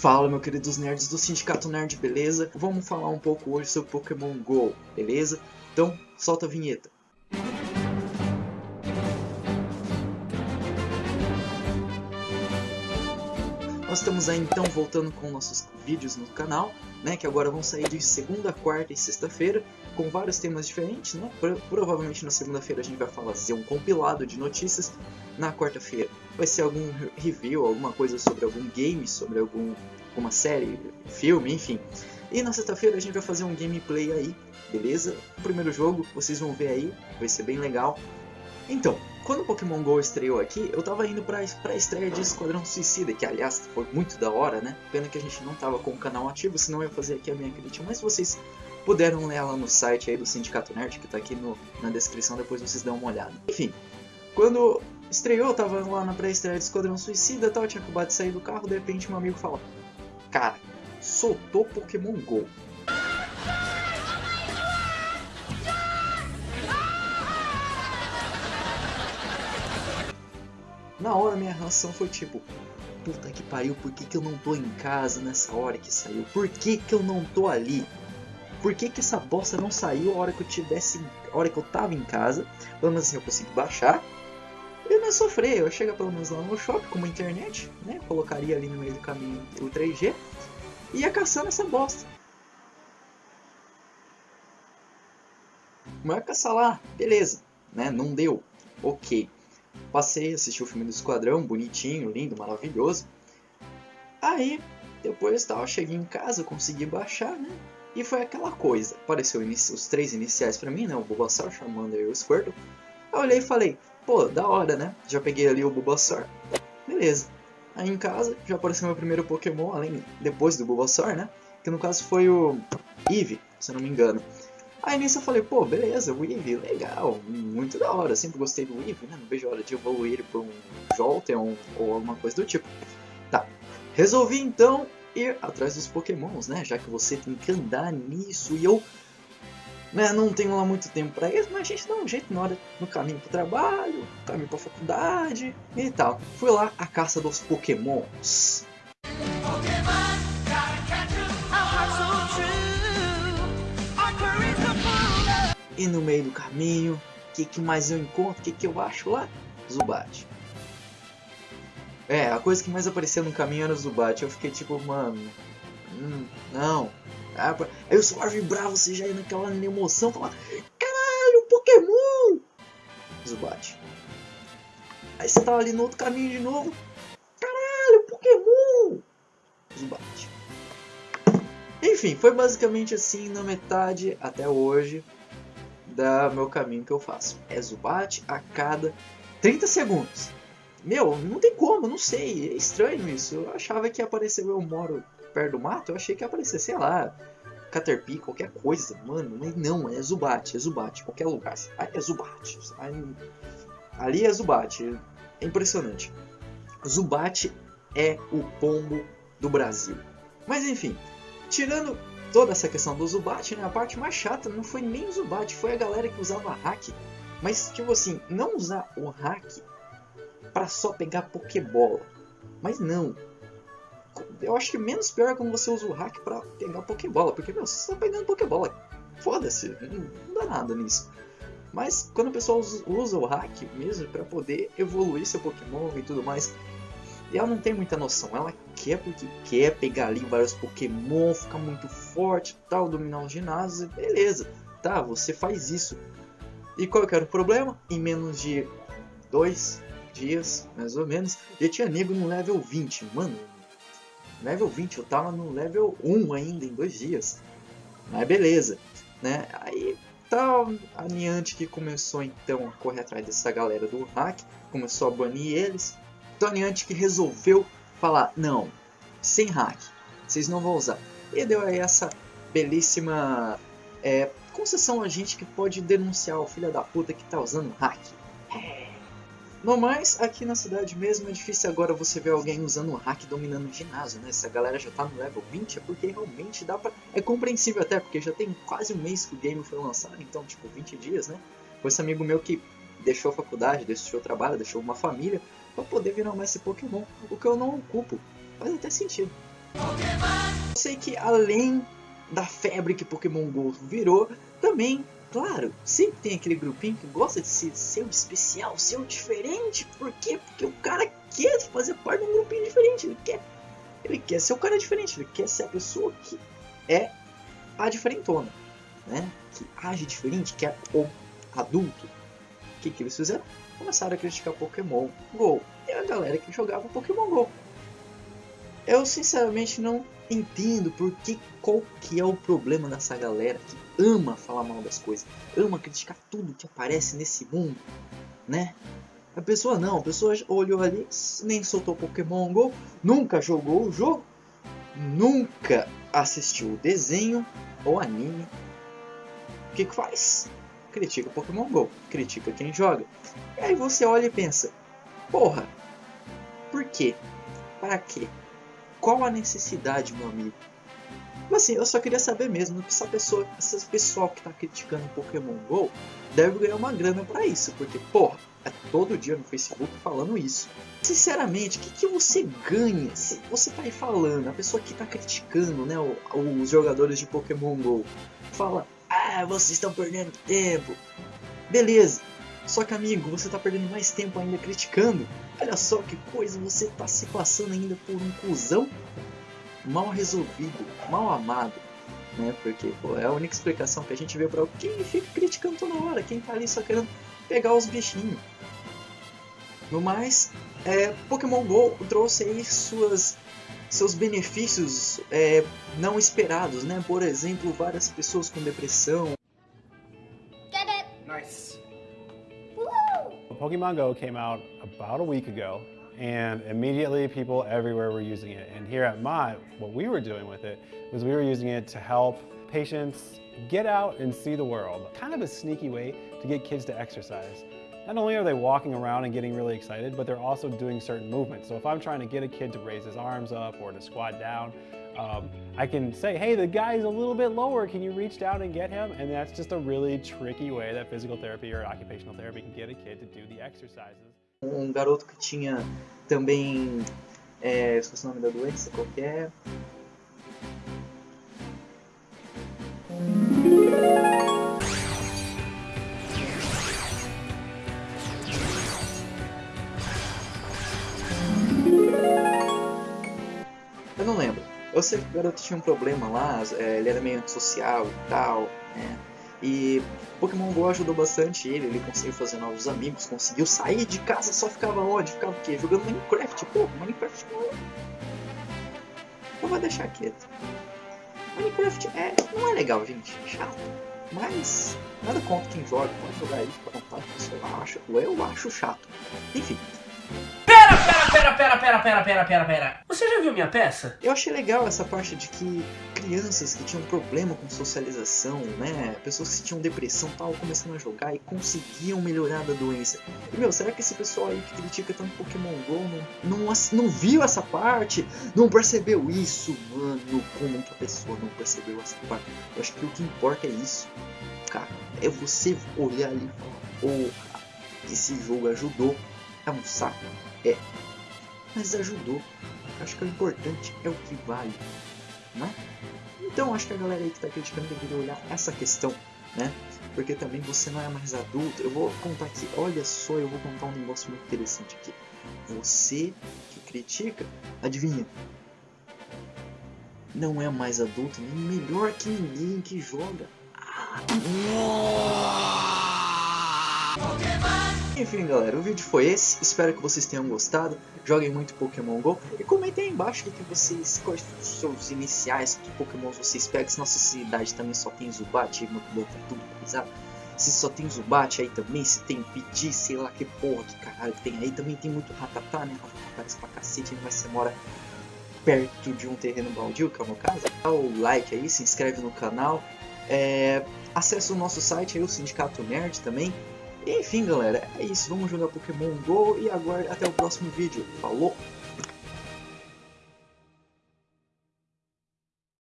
Fala, meus queridos nerds do Sindicato Nerd, beleza? Vamos falar um pouco hoje sobre Pokémon GO, beleza? Então, solta a vinheta. Nós estamos aí então voltando com nossos vídeos no canal, né, que agora vão sair de segunda, quarta e sexta-feira, com vários temas diferentes, né? Pro provavelmente na segunda-feira a gente vai fazer um compilado de notícias, na quarta-feira vai ser algum review, alguma coisa sobre algum game, sobre algum, alguma série, filme, enfim. E na sexta-feira a gente vai fazer um gameplay aí, beleza? O primeiro jogo, vocês vão ver aí, vai ser bem legal. Então, quando o Pokémon GO estreou aqui, eu tava indo pra, pra estreia de Esquadrão Suicida, que aliás foi muito da hora, né? Pena que a gente não tava com o canal ativo, senão eu ia fazer aqui a minha crítica, mas vocês puderam ler lá no site aí do Sindicato Nerd, que tá aqui no, na descrição, depois vocês dão uma olhada. Enfim, quando estreou, eu tava lá na pré-estreia de Esquadrão Suicida e tal, tinha acabado de sair do carro, de repente um amigo fala, cara, soltou Pokémon GO. Na hora minha reação foi tipo, puta que pariu, por que, que eu não tô em casa nessa hora que saiu? Por que, que eu não tô ali? Por que, que essa bosta não saiu a hora que eu tivesse. a hora que eu tava em casa? Pelo menos assim eu consegui baixar. E não sofrer, eu ia chegar pelo menos lá no shopping com uma internet, né? Colocaria ali no meio do caminho o 3G e ia caçando essa bosta. Mas ia caçar lá, beleza, né? Não deu, ok. Passei, assisti o filme do Esquadrão, bonitinho, lindo, maravilhoso. Aí, depois tal, cheguei em casa, consegui baixar, né? E foi aquela coisa. Apareceu os três iniciais pra mim, né? O Bulbasaur, Charmander e o Squirtle. Eu olhei e falei, pô, da hora, né? Já peguei ali o Bulbasaur. Beleza. Aí em casa já apareceu meu primeiro Pokémon, além depois do Bulbasaur, né? Que no caso foi o Eevee, se eu não me engano. Aí nisso eu falei, pô, beleza, o Eevee, legal, muito da hora, sempre gostei do Eevee, né? Não vejo a hora de evoluir por um Jolteon ou alguma coisa do tipo. Tá, resolvi então ir atrás dos Pokémons, né? Já que você tem que andar nisso e eu né, não tenho lá muito tempo para isso, mas a gente dá um jeito na hora no caminho pro trabalho, no caminho pra faculdade e tal. Fui lá a caça dos Pokémons. E no meio do caminho, o que, que mais eu encontro? O que, que eu acho lá? Zubat. É, a coisa que mais aparecia no caminho era o Zubat. Eu fiquei tipo, mano. Hum, não. Aí o celular vibrava, você já ia naquela emoção, falar: Caralho, Pokémon! Zubat. Aí você tava ali no outro caminho de novo. Caralho, Pokémon! Zubat. Enfim, foi basicamente assim na metade até hoje da meu caminho que eu faço. É Zubat a cada 30 segundos. Meu, não tem como, não sei. É estranho isso. Eu achava que ia aparecer, eu moro perto do mato, eu achei que ia aparecer, sei lá, Caterpie, qualquer coisa, mano. Mas não, é Zubat, é Zubat, qualquer lugar. Aí é Zubat. Ali é Zubat. É impressionante. Zubat é o pombo do Brasil. Mas enfim, tirando toda essa questão do Zubat, né, a parte mais chata não foi nem o Zubat, foi a galera que usava hack. Mas, tipo assim, não usar o hack para só pegar Pokébola. Mas não. Eu acho que menos pior é quando você usa o hack para pegar Pokébola. Porque, meu, você tá pegando Pokébola. Foda-se, não, dá nada nisso. Mas quando o pessoal usa o hack mesmo para poder evoluir seu Pokémon e tudo mais, e ela não tem muita noção. Ela quer porque quer pegar ali vários Pokémon, ficar muito forte tal, dominar os ginásios, beleza. Tá, você faz isso. E qual que era o problema? Em menos de dois dias, mais ou menos, já tinha nego no level 20. Mano, level 20, eu tava no level 1 ainda em dois dias. Mas beleza, né? Aí tá a Niantic que começou então a correr atrás dessa galera do hack, começou a banir eles. Tony Antic resolveu falar, não, sem hack, vocês não vão usar. E deu aí essa belíssima é, concessão a gente que pode denunciar o filho da puta que tá usando hack. No mais, aqui na cidade mesmo é difícil agora você ver alguém usando hack dominando o ginásio, né? Se a galera já tá no level 20 é porque realmente dá pra... É compreensível até, porque já tem quase um mês que o game foi lançado, então tipo 20 dias, né? Foi esse amigo meu que deixou a faculdade, deixou o trabalho, deixou uma família para poder virar mais esse Pokémon. O que eu não ocupo. Faz até sentido. Eu sei que além da febre que Pokémon GO virou, também, claro, sempre tem aquele grupinho que gosta de ser, ser o especial, ser o diferente. Por quê? Porque o cara quer fazer parte de um grupinho diferente, ele quer, ele quer ser o cara diferente, ele quer ser a pessoa que é a diferentona, né? Que age diferente, que é o adulto. O que, que eles fizeram? Começaram a criticar Pokémon GO. E a galera que jogava Pokémon GO. Eu sinceramente não entendo porque qual que é o problema dessa galera que ama falar mal das coisas, ama criticar tudo que aparece nesse mundo, né? A pessoa não, a pessoa olhou ali, nem soltou Pokémon GO, nunca jogou o jogo, nunca assistiu o desenho ou anime. O que que faz? Critica Pokémon GO, critica quem joga. E aí você olha e pensa, porra, por quê? Para quê? Qual a necessidade, meu amigo? Mas assim, eu só queria saber mesmo essa pessoa, esse pessoal que tá criticando Pokémon GO deve ganhar uma grana para isso, porque, porra, é todo dia no Facebook falando isso. Sinceramente, o que, que você ganha se você tá aí falando, a pessoa que tá criticando, né, os jogadores de Pokémon GO, fala, ah, vocês estão perdendo tempo. Beleza, só que amigo, você tá perdendo mais tempo ainda criticando. Olha só que coisa, você tá se passando ainda por um cuzão mal resolvido, mal amado. Né? Porque pô, é a única explicação que a gente vê para quem fica criticando toda hora, quem tá ali só querendo pegar os bichinhos. No mais, é, Pokémon GO trouxe aí suas, seus benefícios é, não esperados, né? Por exemplo, várias pessoas com depressão. Nice. Pokemon Go came out about a week ago and immediately people everywhere were using it. And here at Mott, what we were doing with it was we were using it to help patients get out and see the world. Kind of a sneaky way to get kids to exercise. Not only are they walking around and getting really excited, but they're also doing certain movements. So if I'm trying to get a kid to raise his arms up or to squat down, um, I can say, hey, the guy's a little bit lower, can you reach down and get him? And that's just a really tricky way that physical therapy or occupational therapy can get a kid to do the exercises. Um garoto que tinha também, nome da doença, qualquer Eu sei que o garoto tinha um problema lá, é, ele era meio antissocial e tal, né? E Pokémon GO ajudou bastante ele, ele conseguiu fazer novos amigos, conseguiu sair de casa, só ficava onde? Ficava o quê? Jogando Minecraft. Pô, Minecraft não... Eu vou deixar quieto. Minecraft é, não é legal, gente. É chato. Mas nada contra quem joga, pode jogar ele, fica à vontade. Eu acho, eu acho chato. Enfim, pera, pera, pera, pera, pera, pera, pera. Você já viu minha peça? Eu achei legal essa parte de que crianças que tinham problema com socialização, né? Pessoas que tinham depressão tal, começando a jogar e conseguiam melhorar da doença. E meu, será que esse pessoal aí que critica tanto Pokémon GO não, não, não viu essa parte? Não percebeu isso, mano? Como que a pessoa não percebeu essa parte? Eu acho que o que importa é isso, cara. É você olhar ali e falar, porra, esse jogo ajudou. É um saco? É mas ajudou. Acho que o importante é o que vale, né? Então acho que a galera aí que está criticando deveria olhar essa questão, né? Porque também você não é mais adulto. Eu vou contar aqui, olha só, eu vou contar um negócio muito interessante aqui. Você que critica, adivinha? Não é mais adulto, nem melhor que ninguém que joga. Ah, enfim, galera, o vídeo foi esse. Espero que vocês tenham gostado. Joguem muito Pokémon GO. E comentem aí embaixo o que vocês, quais os seus iniciais, que Pokémon vocês pegam. Se nossa cidade também só tem Zubat, aí muito tá tudo pesado. Se só tem Zubat aí também, se tem Pidgey, sei lá que porra, que caralho tem aí. Também tem muito Ratatá, né? Ratatá pra cacete, mas você mora perto de um terreno baldio, que é o meu caso. Dá o like aí, se inscreve no canal. É, acesse o nosso site aí, o Sindicato Nerd também. Enfim, galera, é isso. Vamos jogar Pokémon GO e aguarde até o próximo vídeo. Falou!